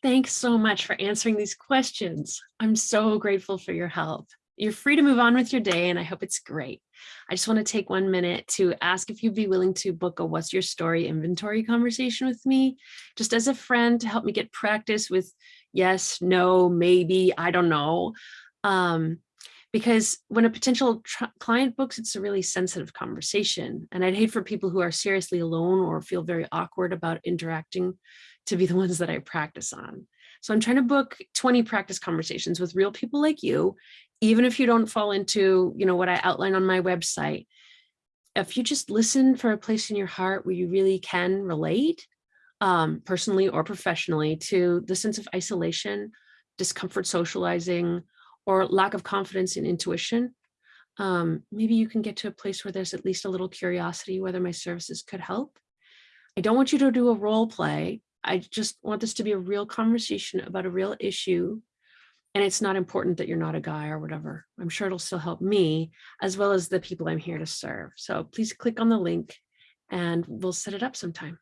Thanks so much for answering these questions. I'm so grateful for your help. You're free to move on with your day and I hope it's great. I just want to take one minute to ask if you'd be willing to book a what's your story inventory conversation with me, just as a friend to help me get practice with yes, no, maybe, I don't know. Um, because when a potential client books, it's a really sensitive conversation. And I'd hate for people who are seriously alone or feel very awkward about interacting to be the ones that I practice on. So I'm trying to book 20 practice conversations with real people like you, even if you don't fall into, you know, what I outline on my website. If you just listen for a place in your heart where you really can relate, um, personally or professionally, to the sense of isolation, discomfort socializing, or lack of confidence in intuition, um, maybe you can get to a place where there's at least a little curiosity whether my services could help. I don't want you to do a role play. I just want this to be a real conversation about a real issue. And it's not important that you're not a guy or whatever. I'm sure it'll still help me as well as the people I'm here to serve. So please click on the link and we'll set it up sometime.